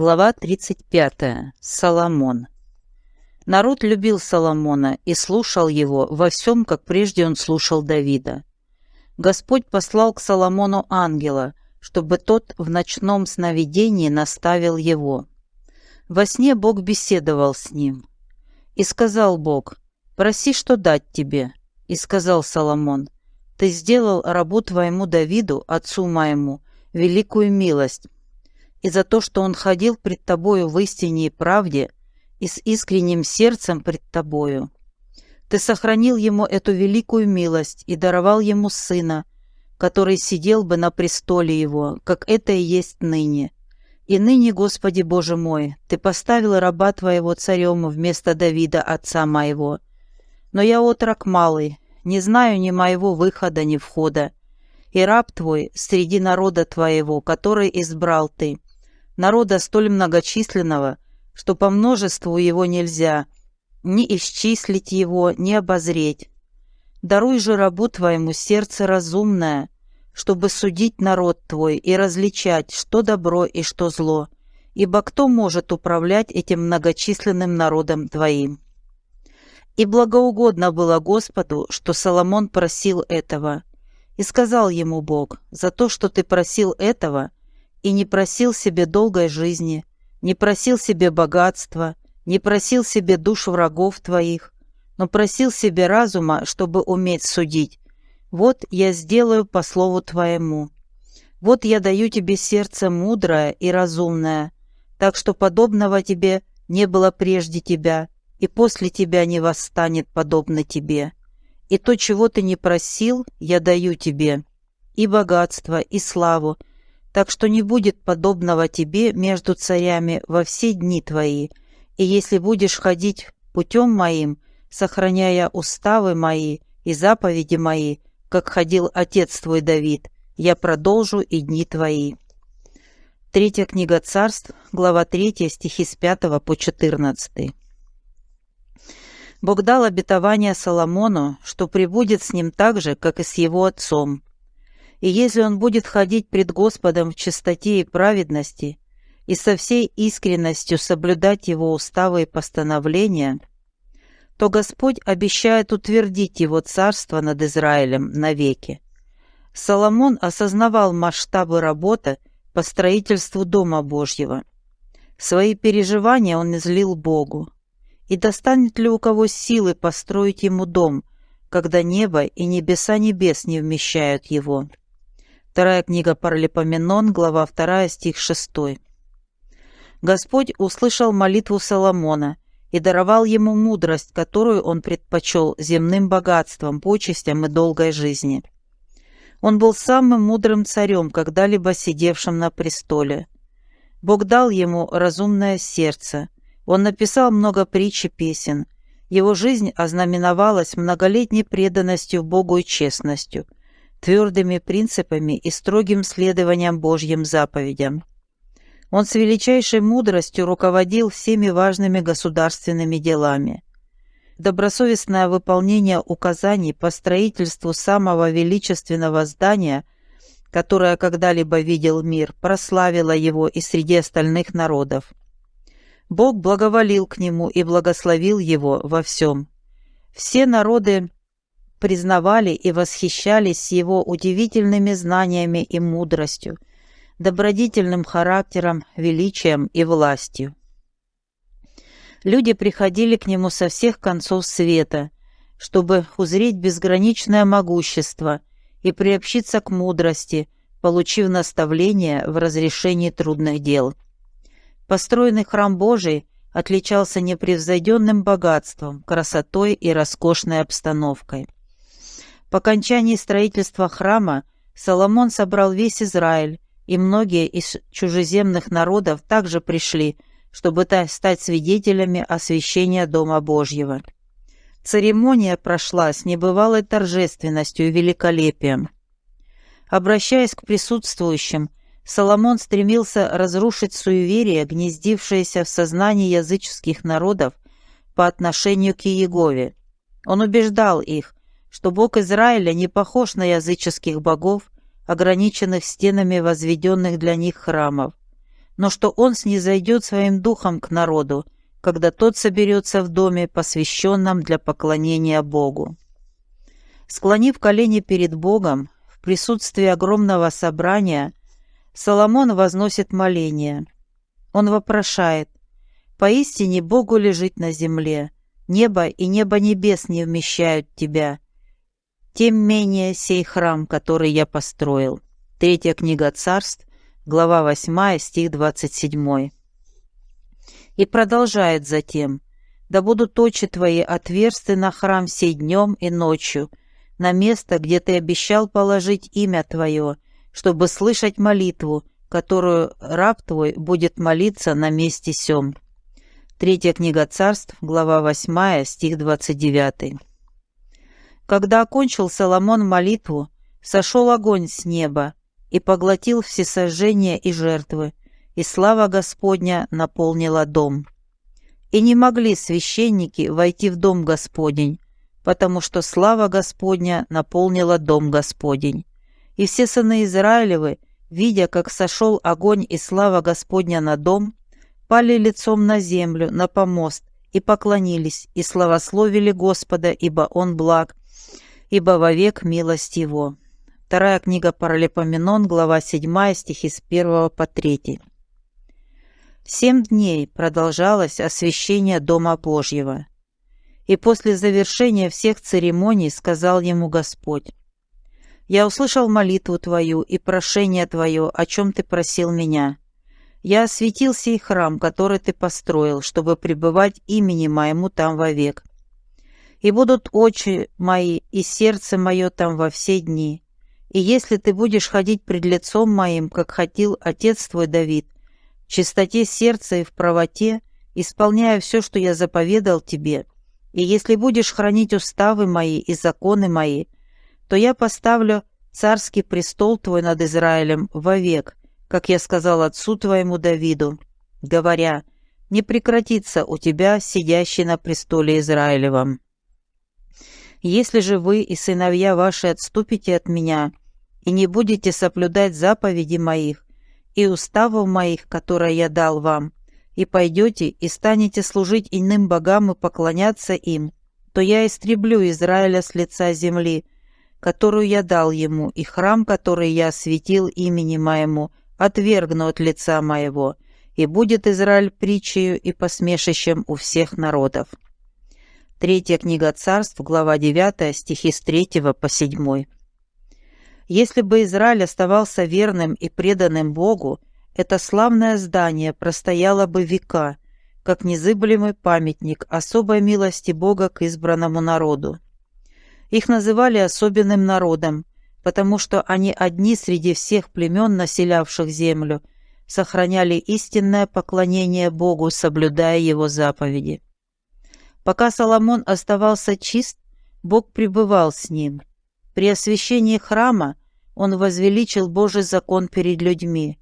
Глава 35. Соломон. Народ любил Соломона и слушал его во всем, как прежде он слушал Давида. Господь послал к Соломону ангела, чтобы тот в ночном сновидении наставил его. Во сне Бог беседовал с ним. И сказал Бог, «Проси, что дать тебе». И сказал Соломон, «Ты сделал рабу твоему Давиду, отцу моему, великую милость, и за то, что он ходил пред тобою в истине и правде и с искренним сердцем пред тобою. Ты сохранил ему эту великую милость и даровал ему сына, который сидел бы на престоле его, как это и есть ныне. И ныне, Господи Боже мой, Ты поставил раба Твоего царем вместо Давида, отца моего. Но я отрок малый, не знаю ни моего выхода, ни входа. И раб Твой среди народа Твоего, который избрал Ты, народа столь многочисленного, что по множеству его нельзя ни исчислить его, ни обозреть. Даруй же рабу твоему сердце разумное, чтобы судить народ твой и различать, что добро и что зло, ибо кто может управлять этим многочисленным народом твоим? И благоугодно было Господу, что Соломон просил этого. И сказал ему Бог, за то, что ты просил этого, и не просил себе долгой жизни, не просил себе богатства, не просил себе душ врагов твоих, но просил себе разума, чтобы уметь судить. Вот я сделаю по слову твоему. Вот я даю тебе сердце мудрое и разумное, так что подобного тебе не было прежде тебя, и после тебя не восстанет подобно тебе. И то, чего ты не просил, я даю тебе, и богатство, и славу, так что не будет подобного тебе между царями во все дни твои, и если будешь ходить путем моим, сохраняя уставы мои и заповеди мои, как ходил отец твой Давид, я продолжу и дни твои». Третья книга царств, глава 3, стихи с 5 по 14. Бог дал обетование Соломону, что прибудет с ним так же, как и с его отцом, и если он будет ходить пред Господом в чистоте и праведности, и со всей искренностью соблюдать его уставы и постановления, то Господь обещает утвердить его царство над Израилем навеки. Соломон осознавал масштабы работы по строительству Дома Божьего. Свои переживания он излил Богу. И достанет ли у кого силы построить ему дом, когда небо и небеса небес не вмещают его? Вторая книга Паралипоменон, глава 2, стих 6. Господь услышал молитву Соломона и даровал ему мудрость, которую он предпочел земным богатствам, почестям и долгой жизни. Он был самым мудрым царем, когда-либо сидевшим на престоле. Бог дал ему разумное сердце. Он написал много притч и песен. Его жизнь ознаменовалась многолетней преданностью Богу и честностью – твердыми принципами и строгим следованием Божьим заповедям. Он с величайшей мудростью руководил всеми важными государственными делами. Добросовестное выполнение указаний по строительству самого величественного здания, которое когда-либо видел мир, прославило его и среди остальных народов. Бог благоволил к нему и благословил его во всем. Все народы признавали и восхищались его удивительными знаниями и мудростью, добродетельным характером, величием и властью. Люди приходили к нему со всех концов света, чтобы узреть безграничное могущество и приобщиться к мудрости, получив наставление в разрешении трудных дел. Построенный храм Божий отличался непревзойденным богатством, красотой и роскошной обстановкой. По окончании строительства храма Соломон собрал весь Израиль, и многие из чужеземных народов также пришли, чтобы стать свидетелями освящения Дома Божьего. Церемония прошла с небывалой торжественностью и великолепием. Обращаясь к присутствующим, Соломон стремился разрушить суеверие, гнездившееся в сознании языческих народов по отношению к Иегове. Он убеждал их, что Бог Израиля не похож на языческих богов, ограниченных стенами возведенных для них храмов. но что он снизойдет своим духом к народу, когда тот соберется в доме, посвященном для поклонения Богу. Склонив колени перед Богом, в присутствии огромного собрания, Соломон возносит моление. Он вопрошает, «Поистине Богу лежит на земле, небо и небо небес не вмещают тебя, тем менее сей храм, который я построил». Третья книга царств, глава 8, стих 27. И продолжает затем, «Да будут очи твои отверсты на храм сей днем и ночью, на место, где ты обещал положить имя твое, чтобы слышать молитву, которую раб твой будет молиться на месте сём». Третья книга царств, глава 8, стих 29. Когда окончил Соломон молитву, сошел огонь с неба, и поглотил всесожжения и жертвы, и слава Господня наполнила дом. И не могли священники войти в дом Господень, потому что слава Господня наполнила дом Господень. И все сыны Израилевы, видя, как сошел огонь и слава Господня на дом, пали лицом на землю, на помост, и поклонились, и славословили Господа, ибо Он благ, ибо вовек милость Его. Вторая книга Паралипоменон, глава 7, стихи с 1 по 3. Семь дней продолжалось освящение Дома Божьего. И после завершения всех церемоний сказал ему Господь, «Я услышал молитву твою и прошение твое, о чем ты просил меня. Я осветил сей храм, который ты построил, чтобы пребывать имени моему там вовек. И будут очи мои и сердце мое там во все дни» И если ты будешь ходить пред лицом моим, как хотел отец твой Давид, в чистоте сердца и в правоте, исполняя все, что я заповедал тебе, и если будешь хранить уставы мои и законы мои, то я поставлю царский престол твой над Израилем вовек, как я сказал отцу твоему Давиду, говоря, не прекратится у тебя сидящий на престоле Израилевом. Если же вы и сыновья ваши отступите от меня и не будете соблюдать заповеди моих и уставов моих, которые я дал вам, и пойдете и станете служить иным богам и поклоняться им, то я истреблю Израиля с лица земли, которую я дал ему, и храм, который я осветил имени моему, отвергну от лица моего, и будет Израиль притчею и посмешищем у всех народов». Третья книга царств, глава 9, стихи с 3 по 7. Если бы Израиль оставался верным и преданным Богу, это славное здание простояло бы века, как незыблемый памятник особой милости Бога к избранному народу. Их называли особенным народом, потому что они одни среди всех племен, населявших землю, сохраняли истинное поклонение Богу, соблюдая Его заповеди. Пока Соломон оставался чист, Бог пребывал с ним. При освящении храма он возвеличил Божий закон перед людьми.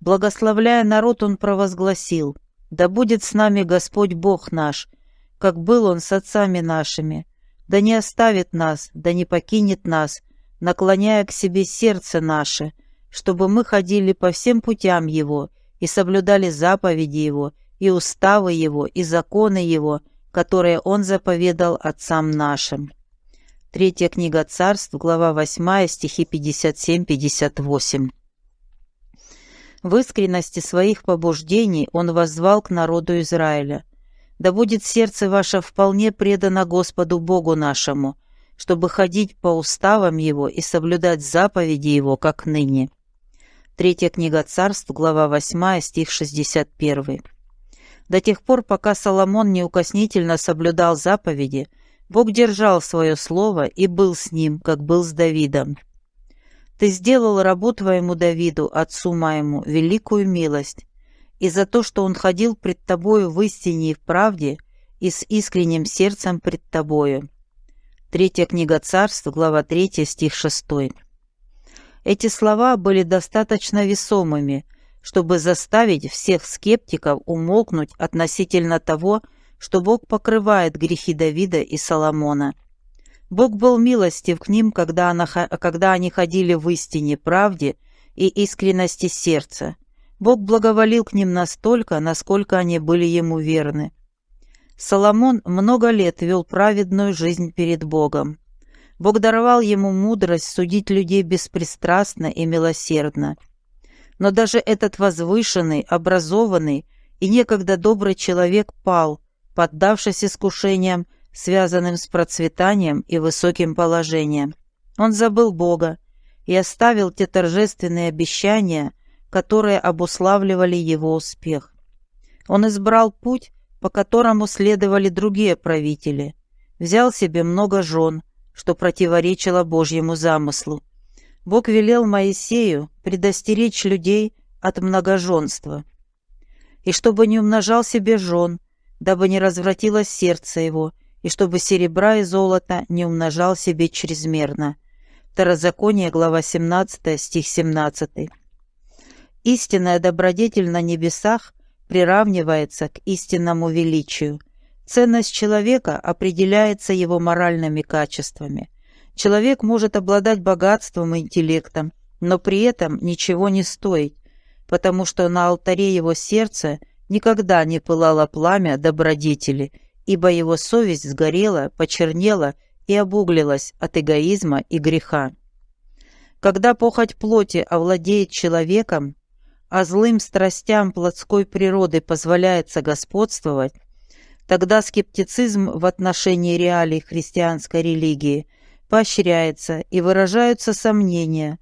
Благословляя народ, он провозгласил, «Да будет с нами Господь Бог наш, как был Он с отцами нашими, да не оставит нас, да не покинет нас, наклоняя к себе сердце наше, чтобы мы ходили по всем путям Его и соблюдали заповеди Его, и уставы Его, и законы Его, которые Он заповедал отцам нашим». Третья книга царств, глава 8, стихи 57-58. В искренности своих побуждений он воззвал к народу Израиля. «Да будет сердце ваше вполне предано Господу Богу нашему, чтобы ходить по уставам Его и соблюдать заповеди Его, как ныне». Третья книга царств, глава 8, стих 61. До тех пор, пока Соломон неукоснительно соблюдал заповеди, Бог держал свое слово и был с ним, как был с Давидом. «Ты сделал рабу твоему Давиду, отцу моему, великую милость, и за то, что он ходил пред тобою в истине и в правде, и с искренним сердцем пред тобою». Третья книга царств, глава 3, стих 6. Эти слова были достаточно весомыми, чтобы заставить всех скептиков умолкнуть относительно того, что Бог покрывает грехи Давида и Соломона. Бог был милостив к ним, когда, она, когда они ходили в истине, правде и искренности сердца. Бог благоволил к ним настолько, насколько они были ему верны. Соломон много лет вел праведную жизнь перед Богом. Бог даровал ему мудрость судить людей беспристрастно и милосердно. Но даже этот возвышенный, образованный и некогда добрый человек пал, поддавшись искушениям, связанным с процветанием и высоким положением. Он забыл Бога и оставил те торжественные обещания, которые обуславливали его успех. Он избрал путь, по которому следовали другие правители, взял себе много жен, что противоречило Божьему замыслу. Бог велел Моисею предостеречь людей от многоженства, и чтобы не умножал себе жен, дабы не развратилось сердце его, и чтобы серебра и золота не умножал себе чрезмерно. Второзаконие, глава 17, стих 17. Истинная добродетель на небесах приравнивается к истинному величию. Ценность человека определяется его моральными качествами. Человек может обладать богатством и интеллектом, но при этом ничего не стоить, потому что на алтаре его сердца никогда не пылало пламя добродетели, ибо его совесть сгорела, почернела и обуглилась от эгоизма и греха. Когда похоть плоти овладеет человеком, а злым страстям плотской природы позволяется господствовать, тогда скептицизм в отношении реалий христианской религии поощряется и выражаются сомнения,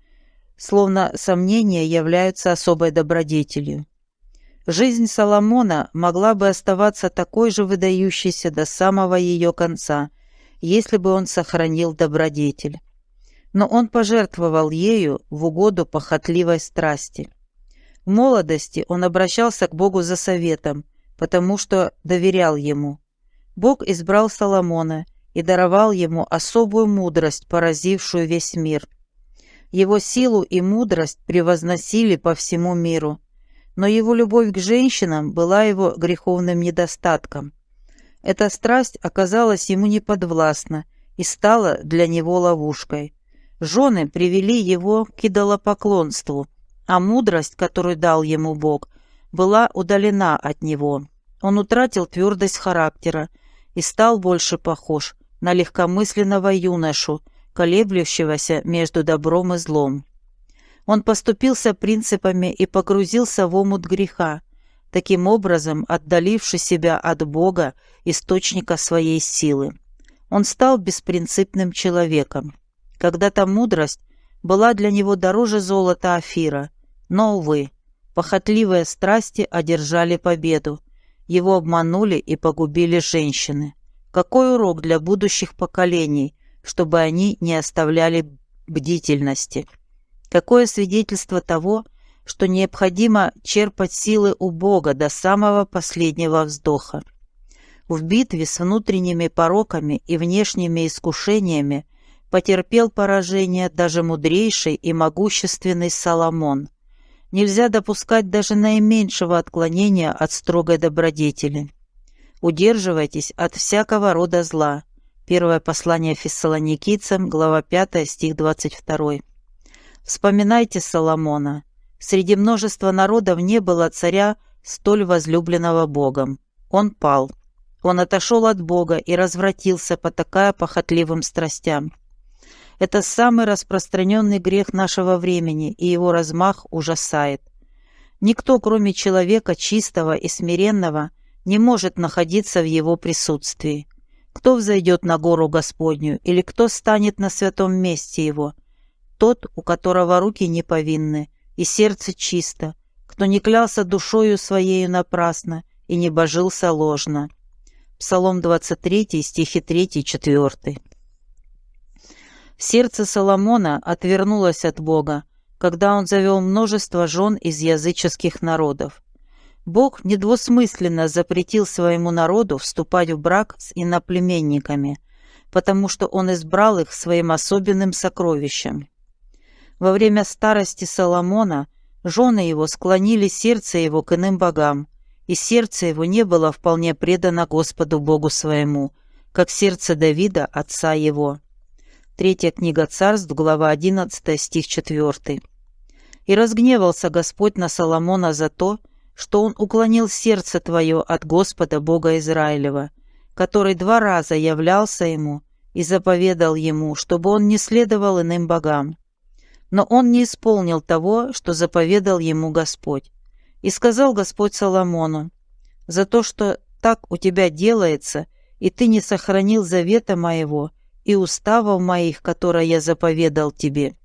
словно сомнения являются особой добродетелью. Жизнь Соломона могла бы оставаться такой же выдающейся до самого ее конца, если бы он сохранил добродетель. Но он пожертвовал ею в угоду похотливой страсти. В молодости он обращался к Богу за советом, потому что доверял ему. Бог избрал Соломона и даровал ему особую мудрость, поразившую весь мир – его силу и мудрость превозносили по всему миру, но его любовь к женщинам была его греховным недостатком. Эта страсть оказалась ему неподвластна и стала для него ловушкой. Жены привели его к идолопоклонству, а мудрость, которую дал ему Бог, была удалена от него. Он утратил твердость характера и стал больше похож на легкомысленного юношу, колеблющегося между добром и злом. Он поступился принципами и погрузился в омут греха, таким образом отдаливши себя от Бога, источника своей силы. Он стал беспринципным человеком. Когда-то мудрость была для него дороже золота Афира, но, увы, похотливые страсти одержали победу, его обманули и погубили женщины. Какой урок для будущих поколений, чтобы они не оставляли бдительности. Какое свидетельство того, что необходимо черпать силы у Бога до самого последнего вздоха. В битве с внутренними пороками и внешними искушениями потерпел поражение даже мудрейший и могущественный Соломон. Нельзя допускать даже наименьшего отклонения от строгой добродетели. Удерживайтесь от всякого рода зла, Первое послание фессалоникийцам, глава 5, стих 22. Вспоминайте Соломона. Среди множества народов не было царя, столь возлюбленного Богом. Он пал. Он отошел от Бога и развратился, потакая похотливым страстям. Это самый распространенный грех нашего времени, и его размах ужасает. Никто, кроме человека чистого и смиренного, не может находиться в его присутствии. Кто взойдет на гору Господню, или кто станет на святом месте его? Тот, у которого руки не повинны, и сердце чисто, кто не клялся душою своею напрасно и не божился ложно. Псалом 23, стихи 3-4. Сердце Соломона отвернулось от Бога, когда он завел множество жен из языческих народов. Бог недвусмысленно запретил своему народу вступать в брак с иноплеменниками, потому что он избрал их своим особенным сокровищем. Во время старости Соломона жены его склонили сердце его к иным богам, и сердце его не было вполне предано Господу Богу своему, как сердце Давида, отца его. Третья книга царств, глава 11, стих 4. И разгневался Господь на Соломона за то, что он уклонил сердце твое от Господа Бога Израилева, который два раза являлся ему и заповедал ему, чтобы он не следовал иным богам. Но он не исполнил того, что заповедал ему Господь. И сказал Господь Соломону, «За то, что так у тебя делается, и ты не сохранил завета моего и уставов моих, которые я заповедал тебе,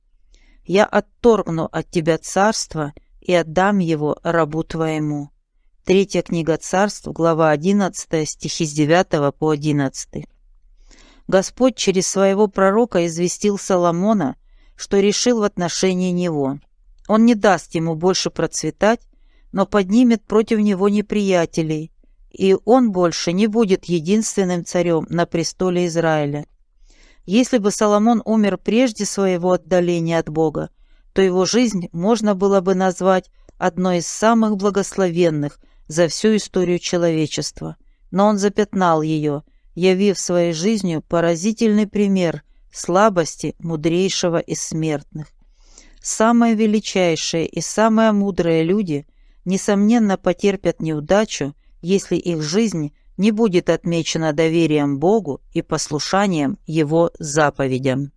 я отторгну от тебя царство и отдам его рабу твоему». Третья книга царств, глава 11, стихи с 9 по 11. Господь через своего пророка известил Соломона, что решил в отношении него. Он не даст ему больше процветать, но поднимет против него неприятелей, и он больше не будет единственным царем на престоле Израиля. Если бы Соломон умер прежде своего отдаления от Бога, то его жизнь можно было бы назвать одной из самых благословенных за всю историю человечества. Но он запятнал ее, явив своей жизнью поразительный пример слабости мудрейшего из смертных. Самые величайшие и самые мудрые люди, несомненно, потерпят неудачу, если их жизнь не будет отмечена доверием Богу и послушанием Его заповедям.